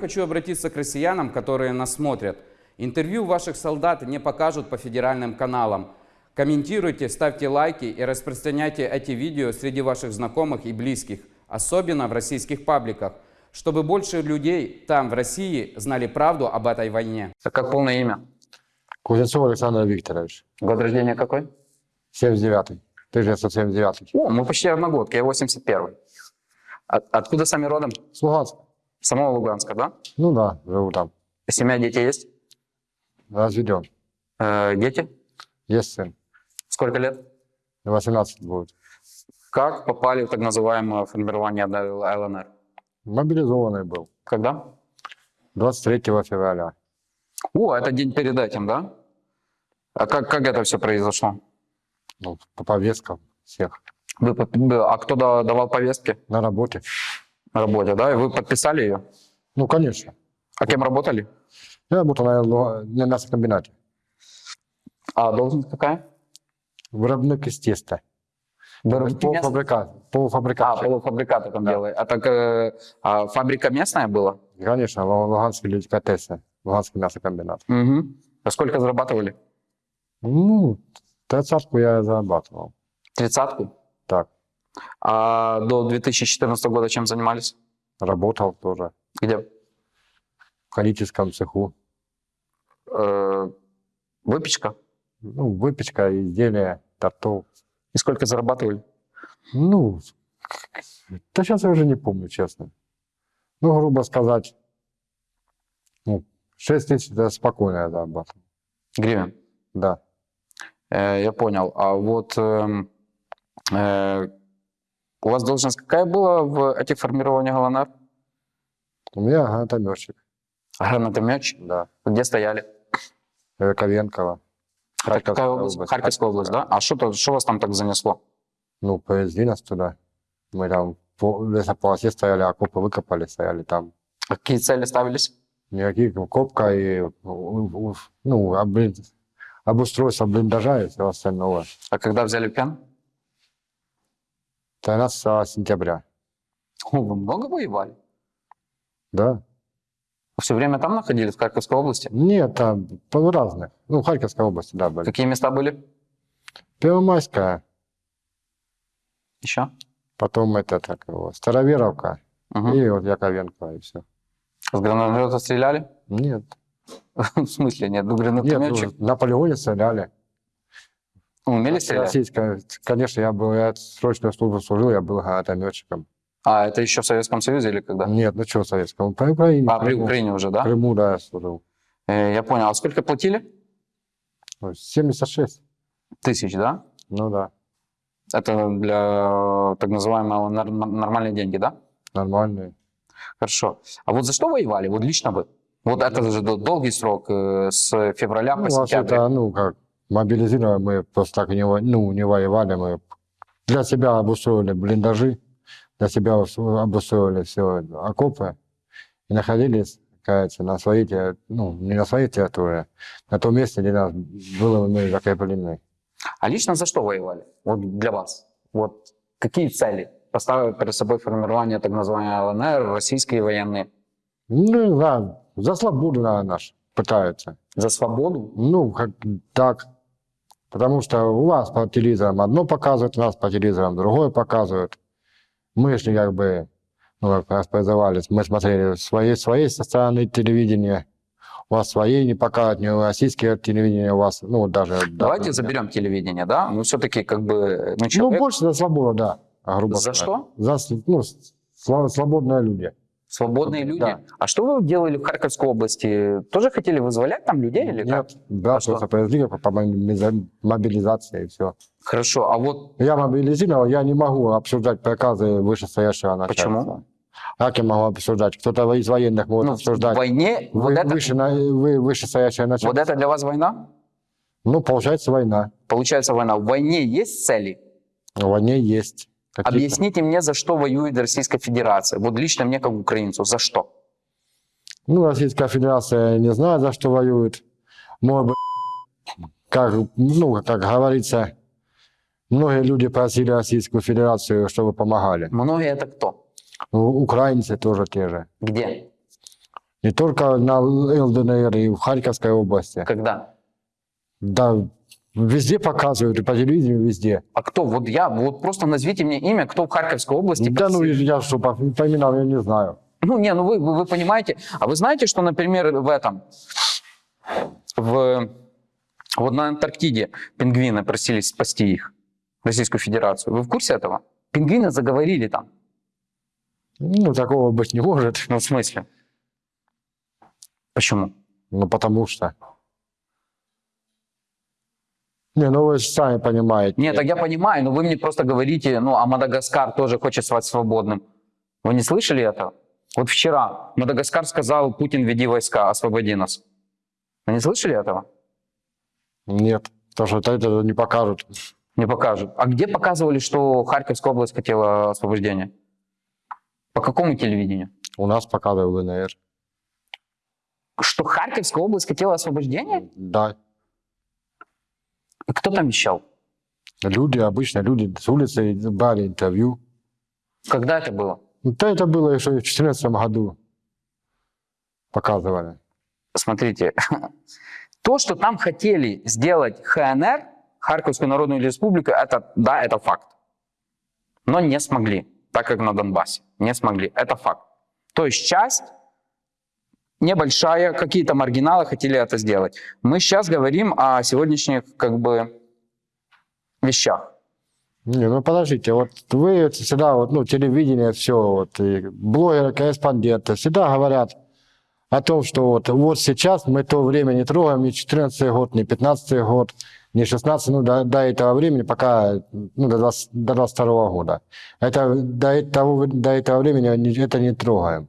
Хочу обратиться к россиянам, которые нас смотрят. Интервью ваших солдат не покажут по федеральным каналам. Комментируйте, ставьте лайки и распространяйте эти видео среди ваших знакомых и близких, особенно в российских пабликах, чтобы больше людей там, в России, знали правду об этой войне. А как полное имя? Кузнецов Александр Викторович, Год рождения какой? 79-й, 1979 О, мы почти одногодки, я 81-й. От- откуда сами родом? С Луганска. Самого Луганска, да? Ну да, живу там. Семья, дети есть? Разведен. Э, дети? Есть сын. Сколько лет? 18 будет. Как попали в так называемое формирование ЛНР? Мобилизованный был. Когда? 23 февраля. О, это день перед этим, да? А как, как это все произошло? Ну, по повесткам всех. Вы а кто да- давал повестки На работе. На работе, да? И вы подписали ее? Ну, конечно. А кем работали? Я работал на, Лу- на мясокомбинате. А должность какая? Виробник із теста. Полуфабрикат. А, Полуфабрикат. полуфабрикаты там Да. делали. А так э, а фабрика местная была? Конечно, Лу- Луганский деликатесы. Луганский мясокомбинат. Угу. А сколько зарабатывали? Ну, тридцатку я зарабатывал. Тридцатку? Так, А до 2014 года чем занимались? работал тоже. Где? В кондитерском цеху. Э, выпечка? Ну, выпечка, изделия, тортов. И сколько зарабатывали? Ну, да сейчас я уже не помню, честно. Ну, грубо сказать, ну, 6 тысяч это спокойно я зарабатывал. Гривен. Да. Э, я понял. А вот эм, э, у вас должность какая была в этих формированиях ЛНР? У меня гранатометчик, Гранатометчик? да. Где стояли? Ковенкова. Это какая область? Харьковская область, да? А что то- что вас там так занесло? Ну, повезли нас туда. Мы там по лесополосе стояли, окопы выкопали, стояли там. А Какие цели ставились? Никаких копка и, у- у- ну, облин, обустройство блиндажа и всего остального. А когда взяли в плен? 13 сентября, О, вы много воевали? да? Все время там находились, в Харьковской области? Нет, там по разных. Ну, Харьковской области, да, были. Какие места были? Первомайская, Еще? потом это так его, Староверовка Мгм. и вот Яковенко, и все. С гранатомета стреляли? Нет, В смысле нет? Ну, нет, гранатометчик. ну, на полигоне стреляли. Стрелять? Российская, конечно, я был, я срочную службу служил, я был гранатометчиком. А, это еще в Советском Союзе или когда? Нет, ну что советскому, по Украине. А, при. Украине уже, да? Крыму, да, я служил. Э, Я понял. А сколько платили? Ну, 76, Тысяч, да? ну да, Это для так называемого нормальные деньги, да? нормальные. Хорошо. А вот за что воевали? Вот лично вы? Вот это же дол- долгий срок, э, с февраля Ну, по сентябрь. ну, как, мобилизировали, мы просто так не, ну, не воевали, мы для себя обустроили блиндажи, для себя ус- обустроили все окопы и находились, кажется, на своей, терри- ну, не на своей территории, на том месте, где нас было мы закреплены. А лично за что воевали? Вот для вас. Вот какие цели поставили перед собой формирование так называемой ЛНР, российские военные? Ну, да, за свободу, наверное, наш пытаются. За свободу? Ну, как так. Потому что у вас по телевизорам одно показывают, у нас по телевизорам другое показывают. Мы же как бы, ну, как раз призывались, мы смотрели своей, своей со стороны телевидения, у вас своей не показывают, не российское телевидение у вас, ну, даже... Давайте да, заберем телевидение, да? Ну, все-таки как бы... Ну, Ну, человек- больше за свободу, да, грубо За сказать. что? За, ну, свободные люди. Свободные люди. Да. А что вы делали в Харьковской области? Тоже хотели вызволять там людей или как? Нет, да, А что? просто повезли по, по мобилиза- мобилизации и все. Хорошо, а вот Я мобилизировал, я не могу обсуждать приказы вышестоящего начальства. Почему? Как я могу обсуждать? Кто-то из военных может ну, в обсуждать. войне вот, Вы- это, выше, вы, вышестоящее начальство. вот это для вас война? Ну, получается, война. Получается война. В войне есть цели? В войне есть. Какие-то. Объясните мне, за что воюет Российская Федерация. Вот лично мне, как украинцу, за что? Ну, Российская Федерация не знаю, за что воюет. Может быть, как, ну, как говорится, многие люди просили Российскую Федерацию, чтобы помогали. Многие это кто? Украинцы тоже те же. Где? Не только на ЛДНР и в Харьковской области. Когда? Да, везде показывают, и по телевидению везде. А кто? Вот я, вот просто назовите мне имя, кто в Харьковской области. Да ну, я что, по, по именам я не знаю. Ну, не, ну вы, вы, вы понимаете. А вы знаете, что, например, в этом, в, вот на Антарктиде пингвины просили спасти их, Российскую Федерацию. Вы в курсе этого? Пингвины заговорили там. Ну, такого быть не может. Ну, в смысле? Почему? Ну, потому что... Не, ну вы же сами понимаете. Нет, так я понимаю, но вы мне просто говорите, ну, а Мадагаскар тоже хочет стать свободным. Вы не слышали этого? Вот вчера Мадагаскар сказал, Путин, веди войска, освободи нас. Вы не слышали этого? Нет, потому что это, это не покажут. Не покажут. А где показывали, что Харьковская область хотела освобождения? По какому телевидению? У нас показывают ЛНР. Что Харьковская область хотела освобождения? Да. Кто там вещал? Люди, обычно люди с улицы брали интервью. Когда это было? Да это было еще в 2014 году. Показывали. Смотрите, то, что там хотели сделать ХНР, Харьковскую Народную Республику, это, да, это факт. Но не смогли, так как на Донбассе. Не смогли, это факт. То есть часть небольшая, какие-то маргиналы хотели это сделать. Мы сейчас говорим о сегодняшних как бы вещах. Не, ну подождите, вот вы всегда, вот, ну, телевидение, все, вот, и блогеры, корреспонденты всегда говорят о том, что вот, вот сейчас мы то время не трогаем, не 14 год, не 15 год, не 16, ну, до, до этого времени, пока, ну, до, 20 до 22 года. Это, до, этого, до этого времени это не трогаем.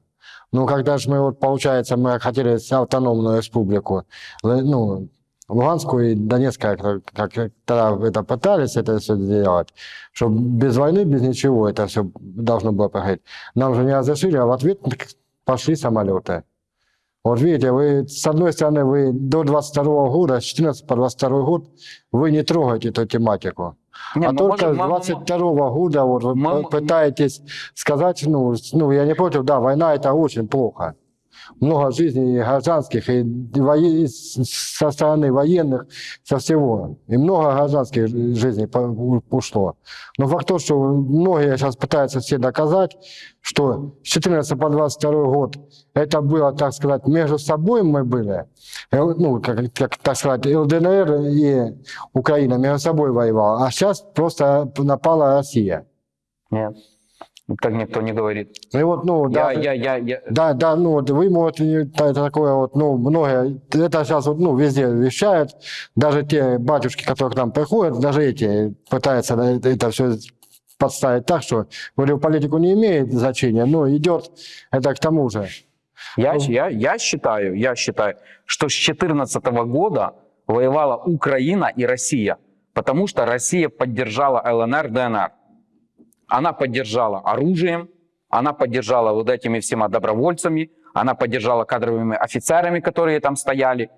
Ну, когда же мы, вот, получается, мы хотели автономную республику, ну, Луганскую и Донецкую, как, как тогда это пытались это все сделать, чтобы без войны, без ничего это все должно было проходить. Нам же не разрешили, а в ответ пошли самолеты. Вот видите, вы с одной стороны, вы до 22 года, с 14 по 22 год, вы не трогаете эту тематику. Не, а мы только можем- с мы- мы- 22 года вот вы Мы- пытаетесь сказать, ну, ну, я не против, да, война это очень плохо. Много жизней гражданских, и, воен- со стороны военных, со всего. И много гражданских жи- жизней ушло. Но факт то, что многие сейчас пытаются все доказать, что с 14 по 22 год это было, так сказать, между собой мы были, ну, как, как, так сказать, ЛДНР и Украина между собой воевала, а сейчас просто напала Россия. Нет, так никто не говорит. И вот, ну, Я, даже- я, я, я, да, да, ну вот вы можете, та- такое вот, ну, многие, это сейчас вот, ну, везде вещают, даже те батюшки, которые к нам приходят, даже эти пытаются это, это все подставить так, что, говорю, политику не имеет значения, но идет это к тому же. Я, я, я считаю, я считаю, что с 2014 года воевала Украина и Россия, потому что Россия поддержала ЛНР, ДНР. Она поддержала оружием, она поддержала вот этими всеми добровольцами, она поддержала кадровыми офицерами, которые там стояли,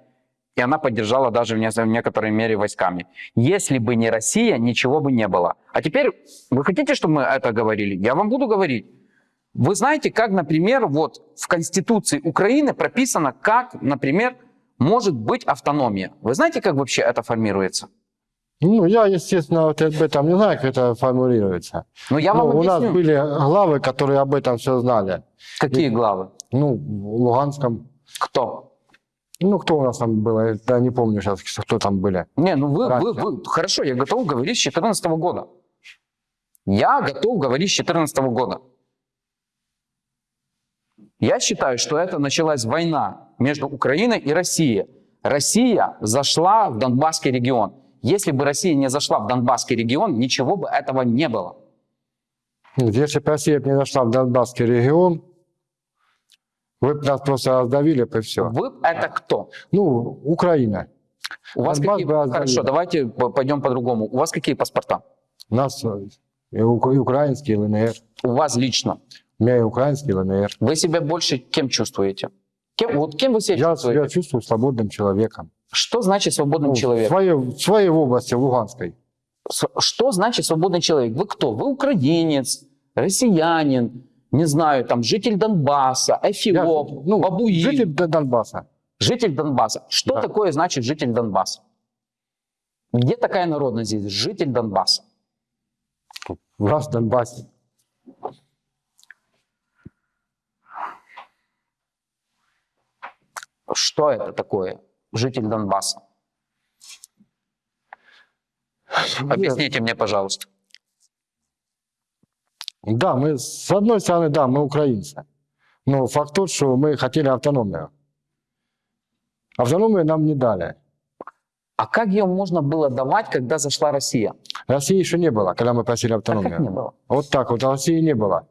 и она поддержала даже в не- в некоторой мере войсками. Если бы не Россия, ничего бы не было. А теперь, вы хотите, чтобы мы это говорили? Я вам буду говорить. Вы знаете, как, например, вот в Конституции Украины прописано, как, например, может быть автономия. Вы знаете, как вообще это формируется? Ну, я, естественно, вот об этом не знаю, как это формулируется. Ну, я Ну, вам у нас были главы, которые об этом все знали. Какие главы? Ну, в Луганском. Кто? Ну, кто у нас там был? Я не помню сейчас, кто там были. Не, ну вы, Раньше. вы, вы- хорошо, я готов говорить с 2014 года. Я готов говорить с 2014 года. Я считаю, что это началась война между Украиной и Россией. Россия зашла в Донбасский регион. Если бы Россия не зашла в Донбасский регион, ничего бы этого не было. Если бы Россия не зашла в Донбасский регион, вы бы нас просто раздавили бы и все. Вы это кто? Ну, Украина. У вас Донбасс какие... Хорошо, давайте по- пойдем по-другому. У вас какие паспорта? У нас э, и, ук- и украинский ЛНР. У вас лично. У меня и украинский ЛНР. Вы себя больше кем чувствуете? Кем, вот кем вы себя Я чувствуете? себя чувствую свободным человеком. Что значит свободным Ну, в, человеком? своей, своей области, в Луганской. Что значит свободный человек? Вы кто? Вы украинец, россиянин, не знаю, там, житель Донбасса, Я, эфиоп, ну, бабуин. житель Донбасса. Житель Донбасса. Что Да. такое значит житель Донбасса? Где такая народность здесь? Житель Донбасса. Нас в Донбассе. Что это такое? Житель Донбасса. Объясните мне, пожалуйста. Да, мы, с одной стороны, да, мы украинцы. Но факт тот, что мы хотели автономию. Автономию нам не дали. А как ее можно было давать, когда зашла Россия? России еще не было, когда мы просили А как автономию. не было? Вот так вот, России не было.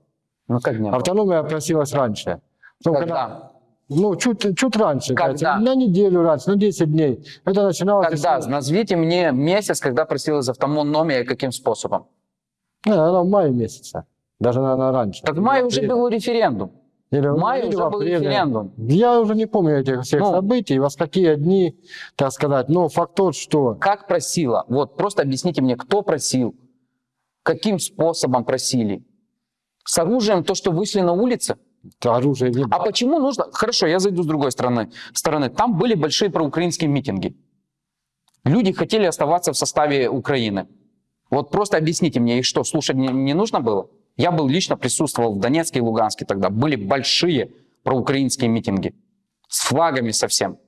Ну как не было? Автономия просилась раньше. Ну, Когда? Ну, чуть, чуть раньше. Когда? На неделю раньше, на 10 дней. Это начиналось... Когда? если- Назовите мне месяц, когда просилась автономия и каким способом. Не, она в мае месяце. Даже, наверное, раньше. Так в мае уже был референдум. Или, В мае или уже в был референдум. Я уже не помню этих всех Ну. событий, во какие дни, так сказать. Но факт тот, что Как просила? Вот, просто объясните мне, кто просил? Каким способом просили? С оружием, то, что вышли на улицы? Оружия не А почему нужно... Хорошо, я зайду с другой стороны. стороны. Там были большие проукраинские митинги. Люди хотели оставаться в составе Украины. Вот просто объясните мне, их что, слушать не, не нужно было? Я был лично присутствовал в Донецке и Луганске тогда. Были большие проукраинские митинги. С флагами совсем.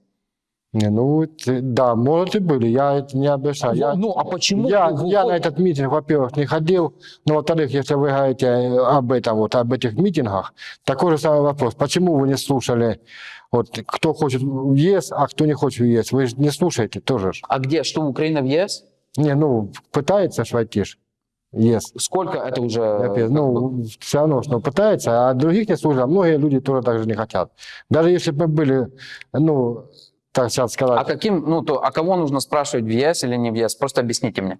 Не, ну, да, может и были, я это не обещаю. Я, ну, а почему? я, вы- я на этот митинг, во-первых, не ходил, но, во-вторых, если вы говорите э, об этом, вот, об этих митингах, такой же самый вопрос. Почему вы не слушали, вот, кто хочет в ЕС, а кто не хочет в ЕС? Вы же не слушаете тоже. А где? Что, Украина в ЕС? Не, ну, пытается ж войти ж, ЕС. Сколько это уже? Ну, все равно, что пытается, а других не слушают, а многие люди тоже так же не хотят. Даже если бы были, ну, так сейчас сказать, А каким, ну, то, а кого нужно спрашивать, в ЕС или не в ЕС? Просто объясните мне.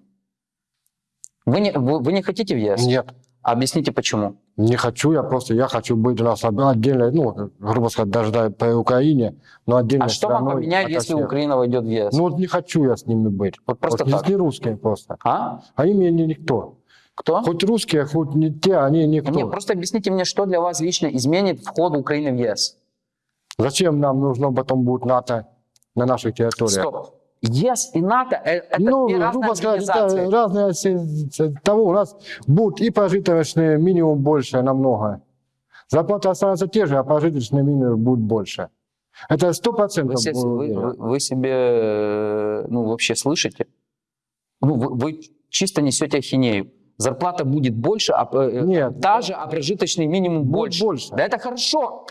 Вы не, вы, вы не хотите в ЕС? нет, Объясните, почему. не хочу, я просто, я хочу быть у нас отдельно, ну, грубо сказать, даже да, по Украине, но отдельно А что вам поменяет, если Украина войдет в ЕС? Ну, вот не хочу я с ними быть. Вот просто вот, так. Не русские просто. а? Они мне не никто. Кто? Хоть русские, хоть не те, они никто. Не, просто объясните мне, что для вас лично изменит вход Украины в ЕС. Зачем нам нужно потом будет НАТО на наших территориях? Стоп. ЕС и НАТО э, это ну, две разные грубо сказать, это разные того у нас будет и прожиточный минимум больше намного. Зарплата останется те же, а прожиточный минимум будет больше. Это сто процентов. вы- вы- вы себе э, ну, вообще слышите? Ну, вы, вы чисто несете ахинею. Зарплата будет больше, а э, Нет. та же, а прожиточный минимум Будет больше. больше. Да это хорошо.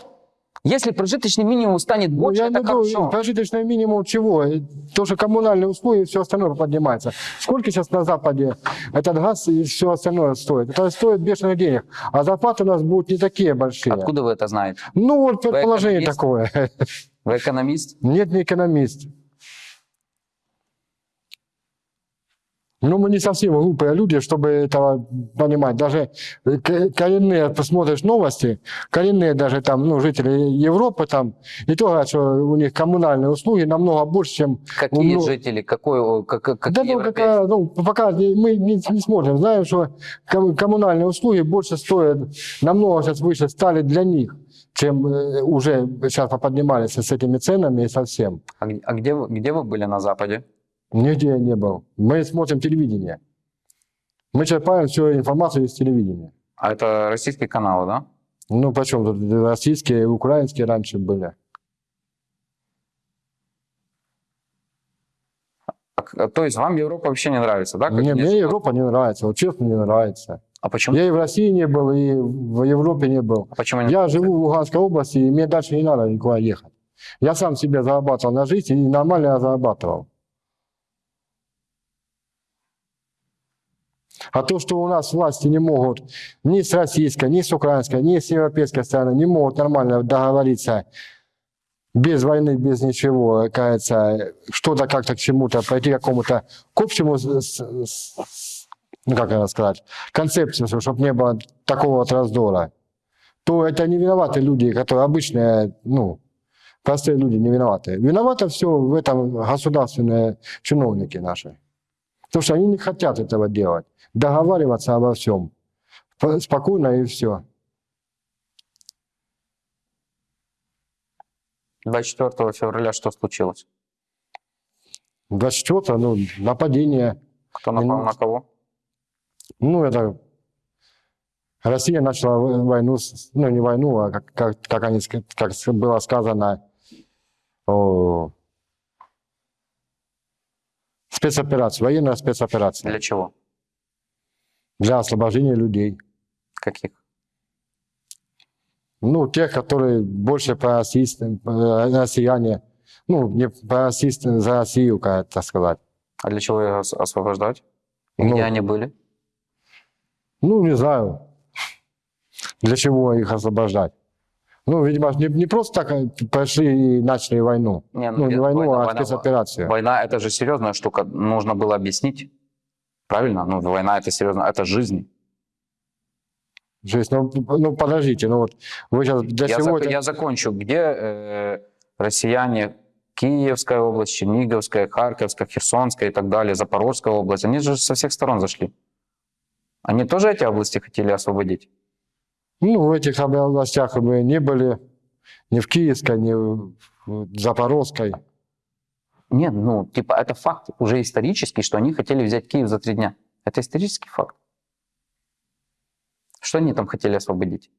Если прожиточный минимум станет Ну, больше, я это не хорошо. прожиточный минимум чего? Э, То, что коммунальные услуги и все остальное поднимается. Сколько сейчас на Западе этот газ и все остальное стоит? Это стоит бешеных денег. А зарплаты у нас будут не такие большие. Откуда вы это знаете? Ну, вот предположение такое. Вы экономист? Нет, не экономист. Ну, мы не совсем глупые люди, чтобы этого понимать. Даже коренные, посмотришь новости, коренные даже там, ну, жители Европы там, и то говорят, что у них коммунальные услуги намного больше, чем... Какие Ну, жители? Какой, как, как- Да, ну, какая, ну, пока мы не, не смотрим. Знаем, что ком- коммунальные услуги больше стоят, намного сейчас выше стали для них, чем э, уже сейчас поднимались с этими ценами и совсем. А, а где, где вы были на Западе? Нигде я не был. Мы смотрим телевидение. Мы черпаем всю информацию из телевидения. А это российские каналы, да? Ну, почем тут российские и украинские раньше были. А то есть вам Европа вообще не нравится, да? как Мне? Европа не нравится, вот честно не нравится. А почему? Я и в России не был, и в Европе не был. А почему не? Я живу в Луганской области, и мне дальше не надо никуда ехать. Я сам себе зарабатывал на жизнь, и нормально я зарабатывал. А то, что у нас власти не могут ни с российской, ни с украинской, ни с европейской стороны, не могут нормально договориться без войны, без ничего, кажется, что-то как-то к чему-то, пойти к какому-то к общему, ну как это сказать, концепцию, чтобы не было такого вот раздора, то это не виноваты люди, которые обычные, ну, простые люди не виноваты. Виноваты все в этом государственные чиновники наши. Потому что они не хотят этого делать. Договариваться обо всем. Спокойно и все. 24 февраля что случилось? 24 ну, нападение. Кто напал и, на кого? Ну, это... Россия начала войну, ну, не войну, а как, как, как, они, как было сказано, о, спецоперацию, военная спецоперация Для чего? для освобождения людей. Каких? Ну, тех, которые больше э, россияне, ну, не пророссийские, за Россию, как это сказать. А для чего их ос- освобождать? И Ну, где они были? Ну, не знаю, для чего их освобождать. Ну, видимо, не, не просто так э, пошли и начали войну. Не, Ну, не нет, войну, война- а война- спецоперацию. Война это же серьезная штука, нужно было объяснить. Правильно? Ну, война это серьезно, это жизнь. Жизнь, ну, ну, подождите, ну вот вы сейчас для Я, чего зак- я закончу. Где э, россияне Киевская область, Черниговская, Харьковская, Херсонская и так далее, Запорожская область, они же со всех сторон зашли. Они тоже эти области хотели освободить? Ну, в этих областях мы не были, ни в Киевской, ни в Запорожской. Нет, ну, типа, это факт уже исторический, что они хотели взять Киев за три дня. Это исторический факт. Что они там хотели освободить?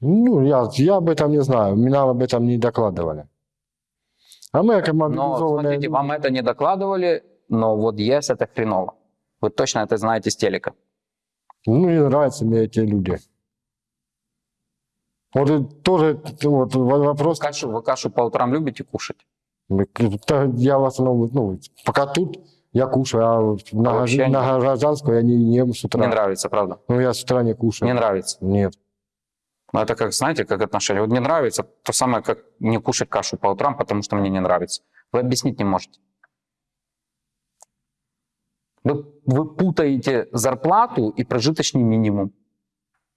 Ну, я, я об этом не знаю, меня об этом не докладывали. А мы, как Но, мобилизованные... смотрите, вам это не докладывали, но вот ЕС это хреново. Вы точно это знаете с телека. Ну, не нравятся мне эти люди. Вот тоже вот, во- вопрос... Кашу, вы кашу по утрам любите кушать? Да, Я в основном, ну, пока тут я кушаю, а вот на, вообще гражданскую я не ем с утра. Не нравится, правда? Ну, я с утра не кушаю. Не нравится. Нет. Но это как, знаете, как отношение. Вот не нравится, то самое, как не кушать кашу по утрам, потому что мне не нравится. Вы объяснить не можете. Вы, вы путаете зарплату и прожиточный минимум.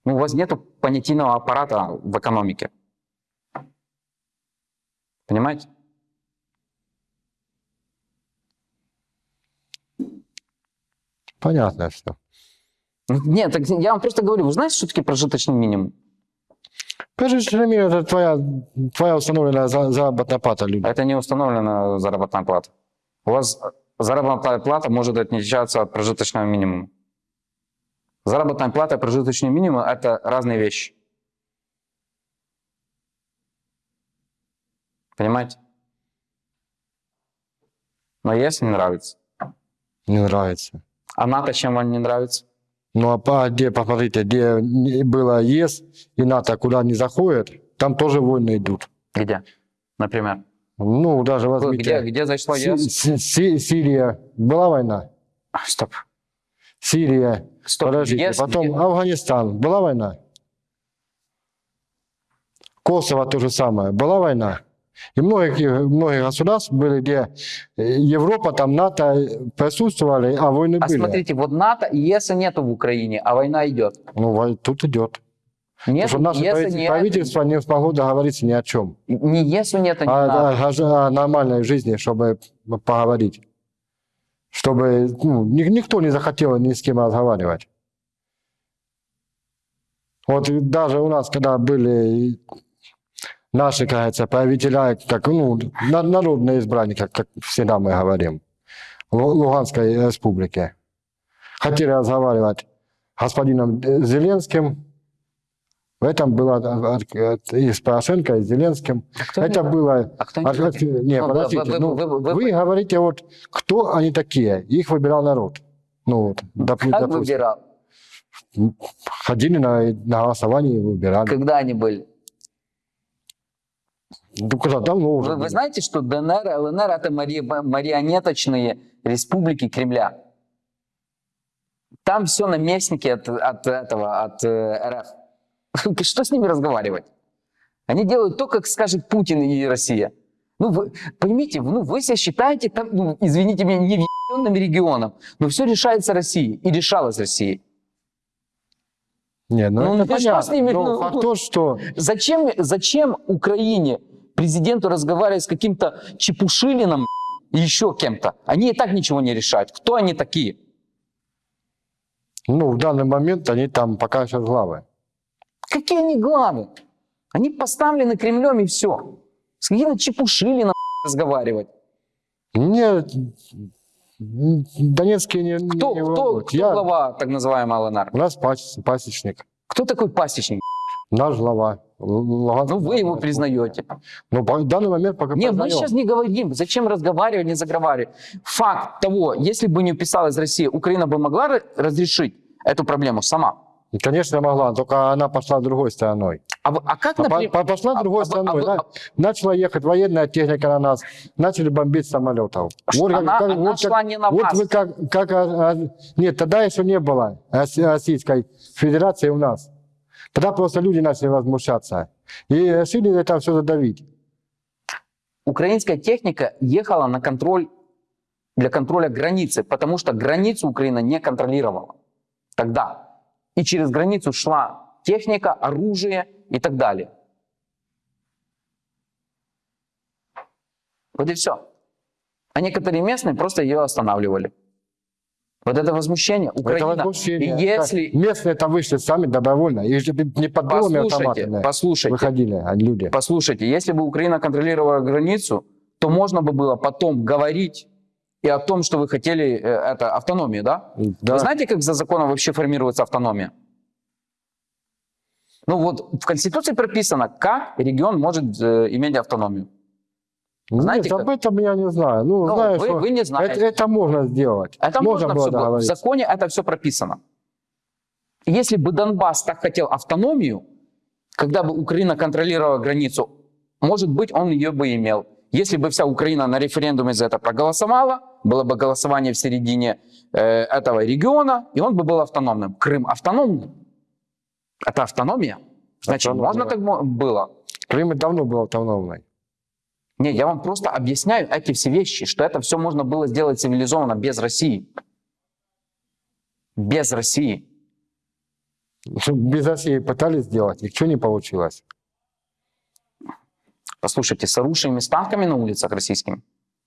Ну, у вас нет понятийного аппарата в экономике. Понимаете? Понятно все. Ну, Нет, так я вам просто говорю, вы знаете, что такое прожиточный минимум? Прежде мир это твоя, твоя установленная за- заработная плата, люди. Это не установлена заработная плата. У вас заработная плата может отличаться от прожиточного минимума. Заработная плата и прожиточный минимум – это разные вещи. Понимаете? Но если не нравится. Не нравится. А НАТО чем вам не нравится? Ну, а по- где, посмотрите, где было ЕС и НАТО, куда не заходят, там тоже войны идут. Где? Например. Ну, даже возьмите... Где, где зашло Си- ЕС? Си- Си- Сирия. Была война? А, Стоп. Сирия. Стоп. Подождите. ЕС, Потом? Афганистан. Была война? Косово то же самое. Была война? И многих, многих государств были, где э, Европа, там НАТО присутствовали, а войны А были. смотрите, вот НАТО и ЕСа нету в Украине, а война идет. Ну, тут идет. Потому Нет, что наше ЕСа правительство, нет. не смогло договориться ни о чем. Ни ЕСу нет, ни О, НАТО. о- о нормальной жизни, чтобы поговорить. Чтобы ну, ни- никто не захотел ни с кем разговаривать. Вот даже у нас, когда были наши, кажется, правителя, как ну, на- народные избранники, как всегда мы говорим, в Луганской республике, хотели разговаривать с господином э, Зеленским, в этом от- и с Порошенко, и с Зеленским. кто Это не- было... А кто А не- не, Ну, вы- подождите, вы- ну, вы- вы- вы, говорите, вот, кто они такие? Их выбирал народ. Ну, вот, доп- Как допустим. выбирал? Ходили на, на голосование и выбирали. Когда они были? Ну, когда давно уже. Вы, вы знаете, что ДНР, ЛНР это мари- марионеточные республики Кремля? Там все наместники от, от этого, от э, РФ. Что с ними разговаривать? Они делают то, как скажет Путин и Россия. Ну, вы поймите, ну, вы себя считаете, там, ну, извините меня, невъебенным регионом, но все решается Россией и решалось Россией. Не, ну, Ну, это ну, понятно. с ними, Но ну, факт тот, что Зачем, зачем Украине, президенту разговаривать с каким-то Чепушилиным и еще кем-то? Они и так ничего не решают. Кто они такие? ну, в данный момент они там пока сейчас главы. Какие они главы? Они поставлены Кремлем и все. С какими чепушили на разговаривать? Мне Донецкие не, Кто, не кто, кто Я- глава так называемого ЛНР? У нас пас- пасечник. Кто такой пасечник? Наш глава. Луганская Ну, вы его признаете. Ну, в данный момент пока Не, мы сейчас не говорим, зачем разговаривать, не заговаривать. Факт того, если бы не уписалась Россия, Украина бы могла ра- разрешить эту проблему сама. Конечно, могла, только она пошла другой стороной. А, а как, А например... по- пошла а- другой а- стороной. а- а- Начала ехать военная техника на нас, начали бомбить самолетов. Ш- она- она как- шла не на вот вас. вы как, как а, а, нет, тогда еще не было Рос- Российской Федерации у нас. Тогда просто люди начали возмущаться и решили это все задавить. Украинская техника ехала на контроль для контроля границы, потому что границу Украина не контролировала тогда. И через границу шла техника, оружие и так далее. Вот и все. А некоторые местные просто ее останавливали. Вот это возмущение. Это Украина. возмущение. И если... Местные там вышли сами добровольно. И же не под Послушайте, автоматами послушайте. выходили люди. Послушайте, если бы Украина контролировала границу, то можно бы было потом говорить и о том, что вы хотели, э, это автономию, да? Да. Вы знаете, как за законом вообще формируется автономия? Ну вот в Конституции прописано, как регион может э, иметь автономию. знаете, Нет, как- об этом я не знаю. Ну, Ну, знаешь, вы, вы не знаете. это, это можно сделать. Это можно, было все было. В законе это все прописано. Если бы Донбасс так хотел автономию, когда бы Украина контролировала границу, может быть, он ее бы имел. Если бы вся Украина на референдуме за это проголосовала, было бы голосование в середине э, этого региона, и он бы был автономным. Крым автономный. Это автономия. Значит, Автономия. можно так было. Крым давно был автономной. Не, я вам просто объясняю эти все вещи, что это все можно было сделать цивилизованно без России. Без России. Без России пытались сделать, ничего не получилось. Послушайте, с оружием и с танками на улицах российскими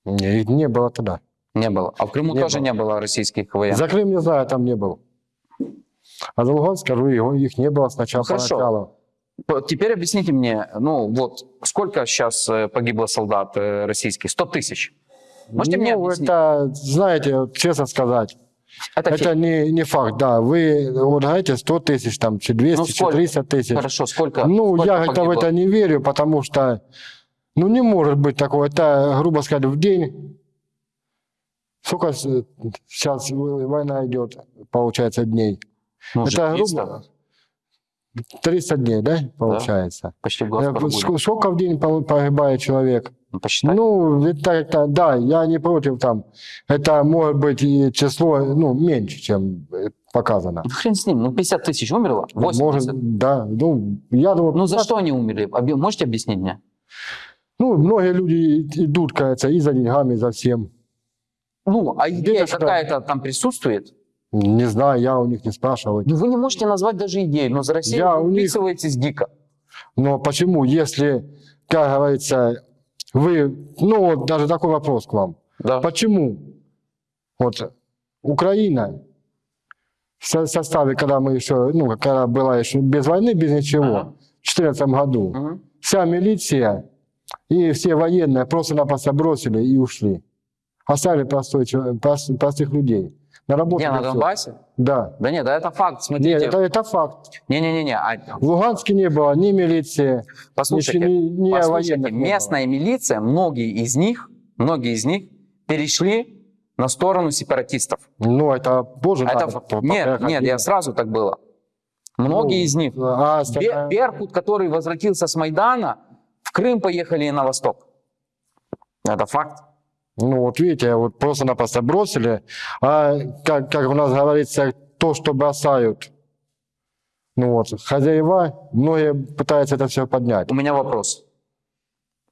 Не, их не было тогда. Не было. А в Крыму Не тоже было. не было российских военных. За Крым не знаю, там не был. А за Луганск, скажу, их не было сначала. Хорошо. поначалу. Теперь объясните мне, ну вот, сколько сейчас погибло солдат российских? 100 тысяч. Можете мне ну, объяснить? это, знаете, честно сказать, Это это не, не факт, да. Вы вот говорите 100 тысяч, там, чи 200, Ну, чи сколько? 300 тысяч. Хорошо, сколько? Ну, сколько я это в это не верю, потому что, ну, не может быть такого. Это, грубо сказать, в день. Сколько сейчас война идет, получается, дней? Ну, это 300, грубо 300 дней, да, получается? почти в Э, глаз прогули. ск- Сколько в день погибает человек? Ну, посчитай. Ну, это, это, да, я не против там. Это может быть и число, ну, меньше, чем э, показано. Ну, хрен с ним, ну 50 тысяч умерло, 80. Может, да, ну, я думаю, Ну за 50 что они умерли? Можете объяснить мне? Ну, многие люди идут, кажется, и за деньгами, и за всем. Ну, а идея какая-то там присутствует? Не знаю, я у них не спрашивал. Ну, вы не можете назвать даже идею, но за Россию Я вы у них- вписываетесь дико. Но почему, если, как говорится, вы, ну, вот даже такой вопрос к вам. Да. Почему вот Украина в со- составе, когда мы еще, ну, когда была еще без войны, без ничего, Ага. в 2014 году, Мгм. вся милиция и все военные просто-напросто бросили и ушли. Оставили простой, прост- простых людей. На работу. Где, на. Донбассе? Да. Да нет, да это факт, Нет, смотрите. это, это факт. Не-не-не, а, В Луганске не было ни милиции, послушайте, ни, ни послушайте, военных не было. местная милиция, многие из них, многие из них перешли на сторону сепаратистов. Ну, это боже. Это, надо нет, нет, я сразу так было. Многие Ну, из них. А Бе- остальная- Беркут, который возвратился с Майдана, в Крым поехали и на восток. Это факт. Ну, вот видите, вот просто-напросто бросили. А как, как у нас говорится, то, что бросают, ну вот, хозяева, многие пытаются это все поднять. У меня вопрос.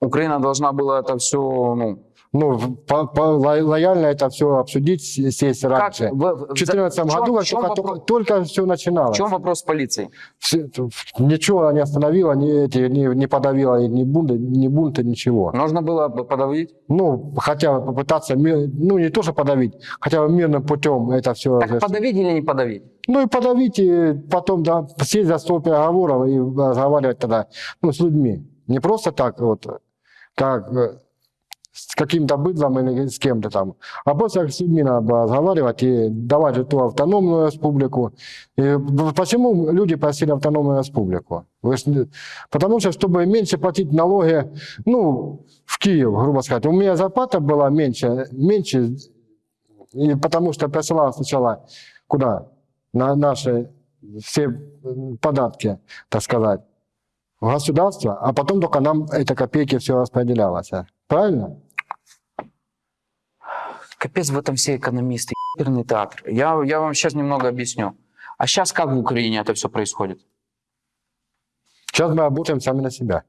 Украина должна была это все, ну, Ну, по- по- ло- лояльно это все обсудить, сесть как? раньше. в- В в- 2014 в чем- году в как только, вопрос- только, все в начиналось. чем вопрос с полицией? Все- Ничего не остановило, не, эти, не, не подавило ни бунты, ни бунты, ничего. Нужно было бы подавить? Ну, хотя бы попытаться, ну, не то, что подавить, хотя бы мирным путем это все. Так подавить или не подавить? Ну и подавить, и потом да, сесть за стол переговоров и разговаривать тогда ну, с людьми. Не просто так вот, как э, с каким-то быдлом или с кем-то там. А просто с людьми надо было разговаривать и давать эту автономную республику. И почему люди просили автономную республику? Потому что, чтобы меньше платить налоги, ну, в Киев, грубо сказать. У меня зарплата была меньше, меньше и потому что присылал сначала куда? На наши все податки, так сказать, в государство, а потом только нам эти копейки все распределялось. Правильно? Капец в этом все экономисты, ебаный театр. Я, я вам сейчас немного объясню. А сейчас как в Украине это все происходит? Сейчас мы работаем сами на себя.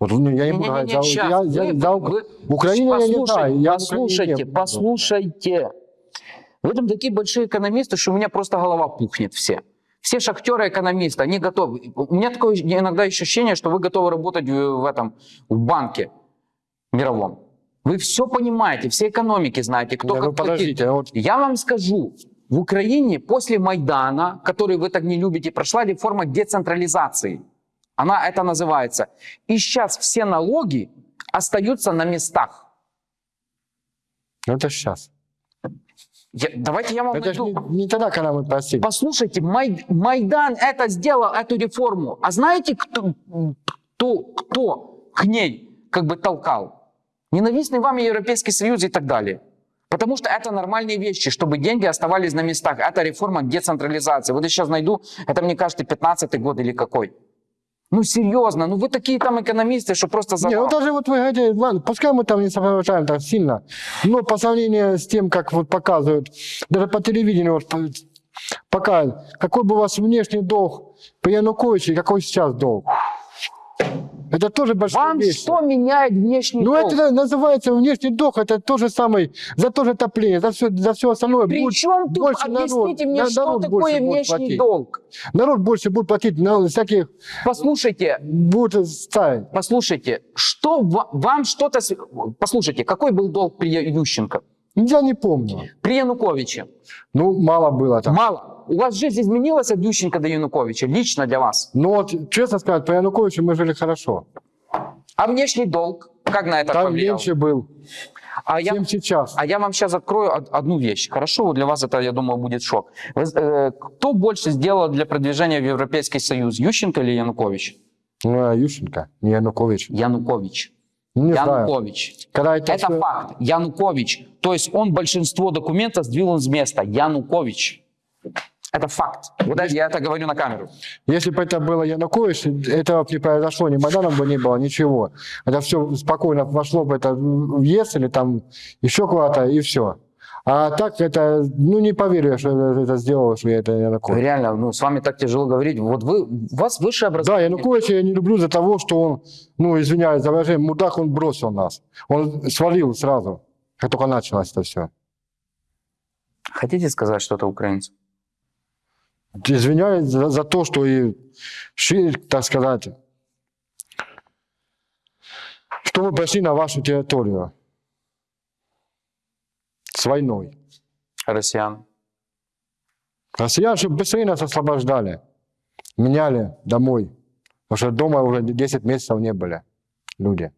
Вот ну, я не буду говорить за, щас. я- я- Вы- за вы- в Украине я не Послушайте, знаю. Я в послушайте, не послушайте. Вы там такие большие экономисты, что у меня просто голова пухнет все. Все шахтеры, экономисты, они готовы. У меня такое иногда ощущение, что вы готовы работать в, в этом в банке мировом. Вы все понимаете, все экономики знаете, кто Да, как ну, платит. подождите, вот Я вам скажу, в Украине после Майдана, который вы так не любите, прошла реформа децентрализации. Она это называется. И сейчас все налоги остаются на местах. ну, это сейчас. Я- давайте я вам Это найду. не, не тогда, когда мы просили. Послушайте, Май- Майдан это сделал, эту реформу. А знаете, кто, кто, кто к ней как бы толкал? Ненавистный вам Европейский Союз и так далее. Потому что это нормальные вещи, чтобы деньги оставались на местах. Это реформа децентрализации. Вот я сейчас найду, это мне кажется 15 год или какой. Ну серьезно, ну вы такие там экономисты, что просто Не, завал. ну даже вот вы говорите, ладно, пускай мы там не сопровождаем так сильно, но по сравнению с тем, как вот показывают, даже по телевидению вот по- показывают, какой был у вас внешний долг при Януковиче какой сейчас долг. Это тоже большая Вам вещь. что меняет внешний Ну долг? это называется внешний долг, это то же самое, за то же отопление, за все, за все остальное. При будет чем тут, больше народ- объясните мне, на- что народ такое внешний платить. долг? Народ больше будет платить на всяких, Послушайте, будет ставить. Послушайте, что ва- вам что-то... Послушайте, какой был долг при Ющенко? Я не помню. При Януковиче? Ну, мало было там. Мало. У вас жизнь изменилась от Ющенко до Януковича, лично для вас. Но вот, честно сказать, при Януковиче мы жили хорошо. А внешний долг, как на это Там повлиял? меньше был, А я, сейчас. а я вам сейчас открою од- одну вещь. Хорошо, Вот для вас это, я думаю, будет шок. Э, кто больше сделал для продвижения в Европейский Союз, Ющенко или Янукович? Ну, а Ющенко, не Янукович. Янукович. Не. Янукович. Когда это, Это всё- факт. Янукович. То есть он большинство документов сдвинул с места. Янукович. Это факт. Вот это, я это говорю на камеру. Если бы это было Янукович, этого бы не произошло, ни Майданом бы не было, ничего. Это все спокойно вошло бы это в ЕС или там еще куда-то, и все. А так это, ну не поверю, что это, это сделал, что я это Янукович. Реально, ну, с вами так тяжело говорить. Вот вы, у вас высшее Да, образование. Януковича я не люблю за того, что он, ну, извиняюсь за выражение, мудак, он бросил нас. Он свалил сразу, как только началось это все. Хотите сказать что-то украинцам? Извиняюсь за, за то, что и шире, так сказать, что мы пришли на вашу территорию с войной. Россиян. Россиян, чтобы быстрее нас освобождали, меняли домой. Потому что дома уже 10 месяцев не были люди.